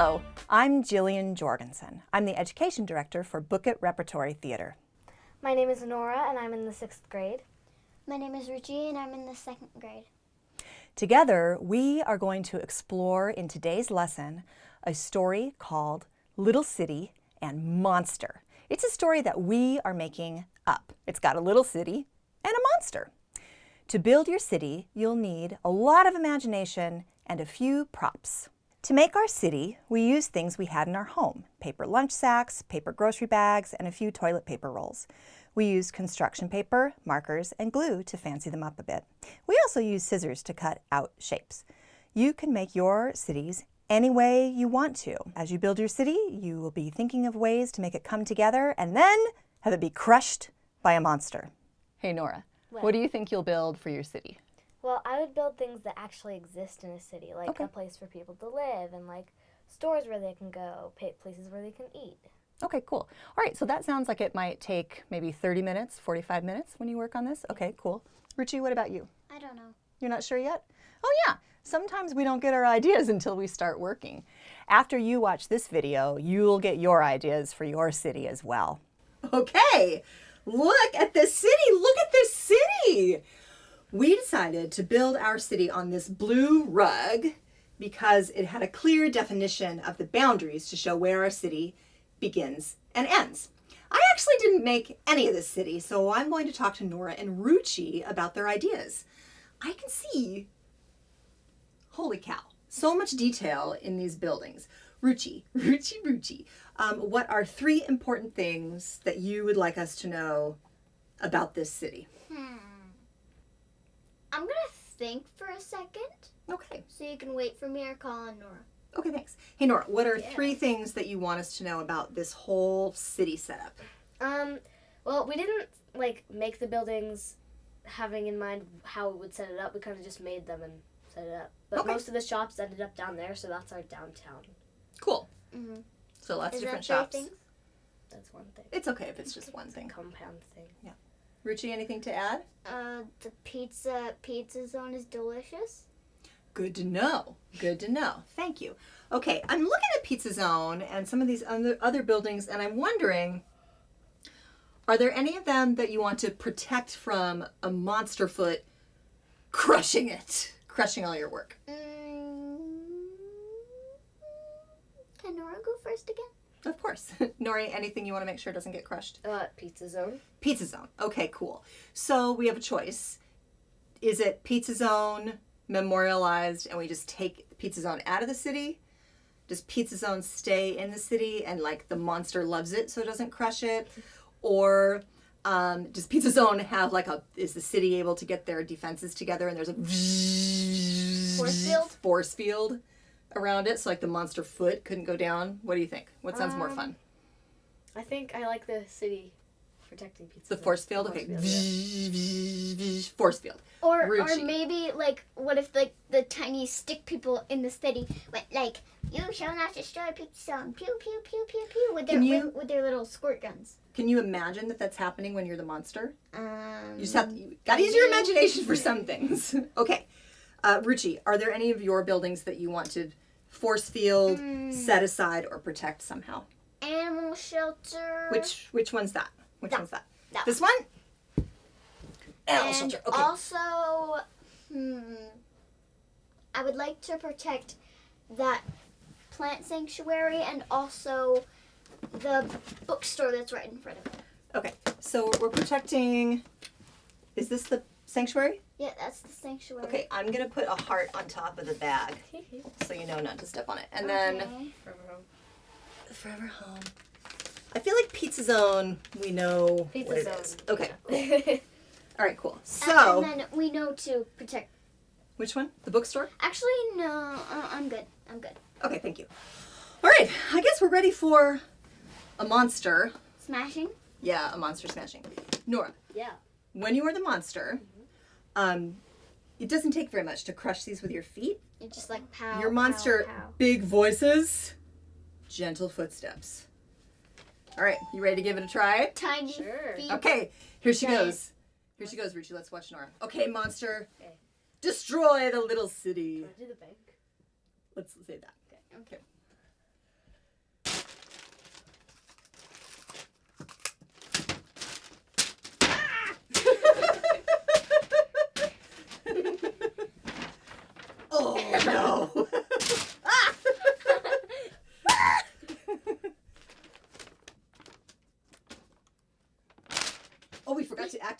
Hello, I'm Jillian Jorgensen. I'm the Education Director for Book It Repertory Theater. My name is Nora and I'm in the sixth grade. My name is Ruchi and I'm in the second grade. Together, we are going to explore in today's lesson a story called Little City and Monster. It's a story that we are making up. It's got a little city and a monster. To build your city, you'll need a lot of imagination and a few props. To make our city, we use things we had in our home, paper lunch sacks, paper grocery bags, and a few toilet paper rolls. We used construction paper, markers, and glue to fancy them up a bit. We also use scissors to cut out shapes. You can make your cities any way you want to. As you build your city, you will be thinking of ways to make it come together and then have it be crushed by a monster. Hey Nora, what, what do you think you'll build for your city? Well, I would build things that actually exist in a city, like okay. a place for people to live and like stores where they can go, places where they can eat. Okay, cool. All right, so that sounds like it might take maybe 30 minutes, 45 minutes when you work on this. Okay, cool. Ruchi, what about you? I don't know. You're not sure yet? Oh yeah, sometimes we don't get our ideas until we start working. After you watch this video, you'll get your ideas for your city as well. Okay, look at this city. Look at this city we decided to build our city on this blue rug because it had a clear definition of the boundaries to show where our city begins and ends. I actually didn't make any of this city, so I'm going to talk to Nora and Ruchi about their ideas. I can see, holy cow, so much detail in these buildings. Ruchi, Ruchi, Ruchi, um, what are three important things that you would like us to know about this city? Hmm. I'm gonna think for a second. Okay. So you can wait for me or call on Nora. Okay, thanks. Hey Nora, what are yeah. three things that you want us to know about this whole city setup? Um, well, we didn't like make the buildings having in mind how we would set it up. We kind of just made them and set it up. But okay. most of the shops ended up down there, so that's our downtown. Cool. Mm-hmm. So lots Is of different shops. Things? That's one thing. It's okay if it's just one thing. Compound thing. Yeah. Ruchi, anything to add? Uh, the pizza pizza zone is delicious. Good to know. Good to know. Thank you. Okay, I'm looking at Pizza Zone and some of these other, other buildings, and I'm wondering, are there any of them that you want to protect from a monster foot crushing it, crushing all your work? Mm, can Nora go first again? Of course. Nori, anything you want to make sure doesn't get crushed? Uh, Pizza Zone. Pizza Zone. Okay, cool. So we have a choice. Is it Pizza Zone memorialized and we just take Pizza Zone out of the city? Does Pizza Zone stay in the city and like the monster loves it so it doesn't crush it? Or um, does Pizza Zone have like a, is the city able to get their defenses together and there's a force field? Force field around it, so like the monster foot couldn't go down. What do you think? What sounds um, more fun? I think I like the city protecting pizza. The force field, okay. Force field, yeah. force field. Or or maybe like what if like the tiny stick people in the city went like you shall not destroy pizza zone pew pew pew pew pew with their you, with, with, their little squirt guns. Can you imagine that that's happening when you're the monster? Um, you just have to, you gotta use your imagination for some things. okay. Uh, Ruchi, are there any of your buildings that you want to force field, mm. set aside, or protect somehow? Animal shelter. Which which one's that? Which that, one's that? that this one? Animal and shelter. Okay. Also, hmm, I would like to protect that plant sanctuary and also the bookstore that's right in front of it. Okay, so we're protecting. Is this the sanctuary? Yeah, that's the sanctuary. Okay, I'm gonna put a heart on top of the bag so you know not to step on it. And okay. then Forever Home. Forever Home. I feel like Pizza Zone, we know Pizza what Zone. it is. Okay. Cool. All right, cool. So. And, then we know to protect. Which one? The bookstore? Actually, no. Uh, I'm good. I'm good. Okay, thank you. All right, I guess we're ready for a monster. Smashing? Yeah, a monster smashing. Nora. Yeah. When you are the monster, um, it doesn't take very much to crush these with your feet. It's just like pow. Your monster, pow, pow. big voices, gentle footsteps. All right, you ready to give it a try? Tiny sure. feet. Okay, here she Giant. goes. Here she goes, Richie. Let's watch Nora. Okay, monster. Okay. Destroy the little city. Do the bank. Let's say that. Okay. Okay.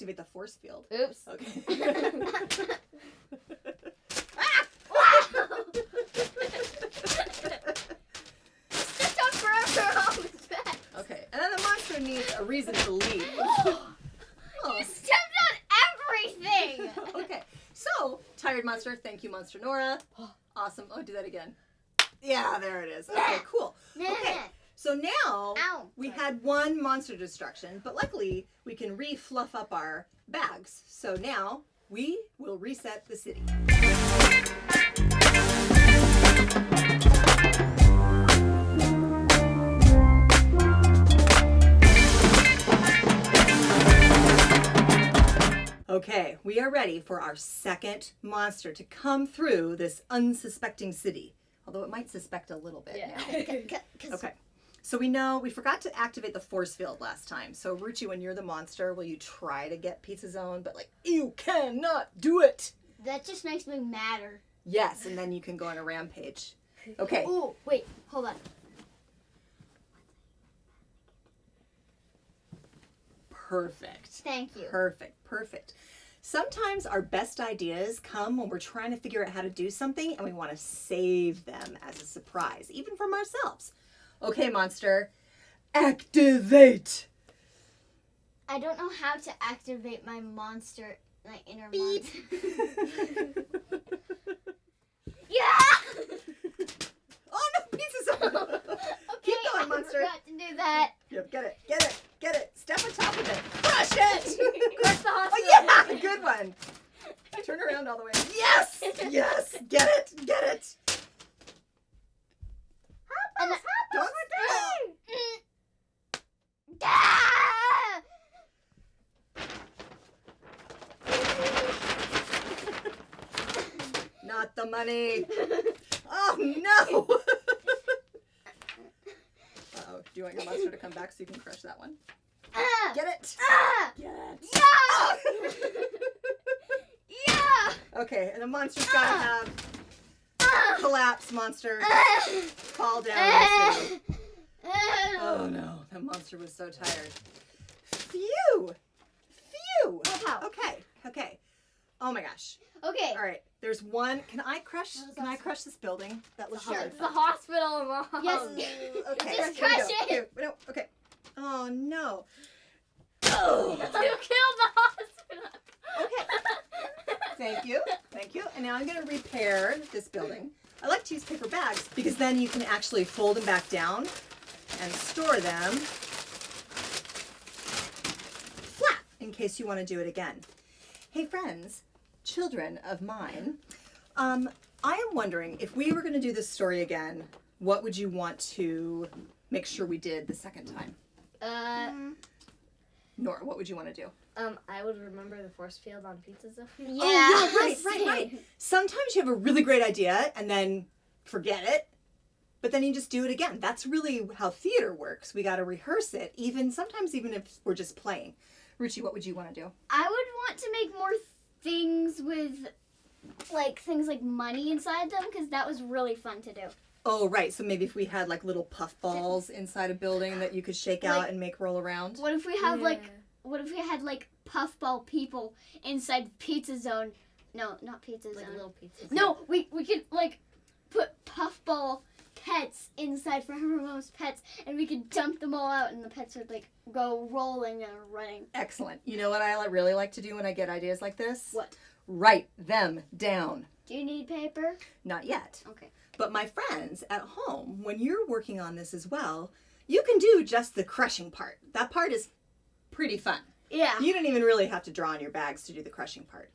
Activate the force field. Oops. Okay. okay, and then the monster needs a reason to leave. oh. You stepped on everything! okay, so, tired monster, thank you, Monster Nora. Awesome. Oh, do that again. Yeah, there it is. Okay, cool. Okay, so now Ow. we had one monster destruction, but luckily we can re-fluff up our bags. So now we will reset the city. Okay, we are ready for our second monster to come through this unsuspecting city. Although it might suspect a little bit Yeah. now. Okay. So we know we forgot to activate the force field last time. So Ruchi, when you're the monster, will you try to get Pizza Zone? But like, you cannot do it. That just makes me madder. Yes, and then you can go on a rampage. Okay. Oh, wait, hold on. Perfect. Thank you. Perfect. Perfect. Sometimes our best ideas come when we're trying to figure out how to do something and we want to save them as a surprise, even from ourselves. Okay, monster, activate. I don't know how to activate my monster, my inner Beep. monster. Yeah! oh no, pizza zone. okay, Keep going, I monster. forgot to do that. Yep, get it, get it, get it. Step on top of it. Crush it. Crush the hospital. Oh yeah, good one. Turn around all the way. Yes, yes, get it, get it. And Don't Mm. Ah! Not the money. Oh no. Uh-oh. Do you want your monster to come back so you can crush that one? Ah! Get it. Ah! Get it. Yeah! yeah! Okay, and the monster's gotta have Ah! collapse monster Ah! fall down. The. Oh no, that monster was so tired. Phew! Phew! Oh. Okay, okay. Oh my gosh. Okay. All right, there's one. Can I crush? Can I crush this building? That was Sure. really the hospital, mom. Yes. Okay. Just crush it. Here, no, okay. Oh no. Oh. You killed the hospital. Okay. Thank you. Thank you. And now I'm going to repair this building. I like to use paper bags because then you can actually fold them back down and store them flat in case you want to do it again. Hey friends, children of mine, um, I am wondering if we were going to do this story again, what would you want to make sure we did the second time? Uh, Nora, what would you want to do? um, I would remember the force field on Pizza Zone. Yeah. Oh, yeah, right, right, right. Sometimes you have a really great idea and then forget it, but then you just do it again. That's really how theater works. We got to rehearse it, even sometimes even if we're just playing. Ruchi, what would you want to do? I would want to make more things with like things like money inside them because that was really fun to do. Oh, right. So maybe if we had like little puff balls inside a building that you could shake out and make roll around. What if we have like what if we had like puffball people inside Pizza Zone? No, not Pizza like Zone. little pizzas. No, we we could like put puffball pets inside for Hermo's pets, and we could dump them all out, and the pets would like go rolling and running. Excellent. You know what I really like to do when I get ideas like this? What? Write them down. Do you need paper? Not yet. Okay. But my friends at home, when you're working on this as well, you can do just the crushing part. That part is pretty fun. Yeah. You don't even really have to draw on your bags to do the crushing part.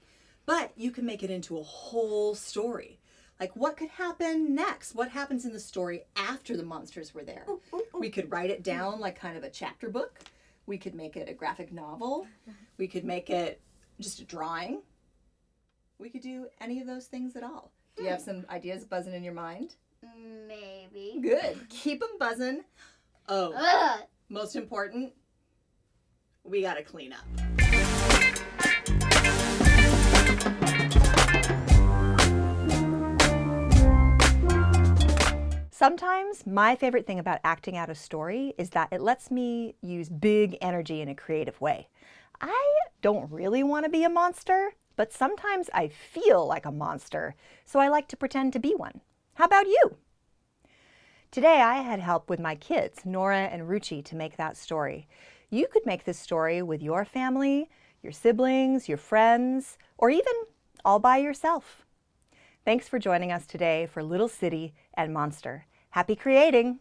But you can make it into a whole story. Like what could happen next? What happens in the story after the monsters were there? We could write it mm. down like kind of a chapter book. We could make it a graphic novel. We could make it just a drawing. We could do any of those things at all. Do you have hmm. some ideas buzzing in your mind? Maybe. Good. Keep them buzzing. Oh, Ugh. most important, we got to clean up. Sometimes my favorite thing about acting out a story is that it lets me use big energy in a creative way. I don't really want to be a monster, but sometimes I feel like a monster, so I like to pretend to be one. How about you? Today I had help with my kids, Nora and Ruchi, to make that story. You could make this story with your family, your siblings, your friends, or even all by yourself. Thanks for joining us today for Little City and Monster. Happy creating!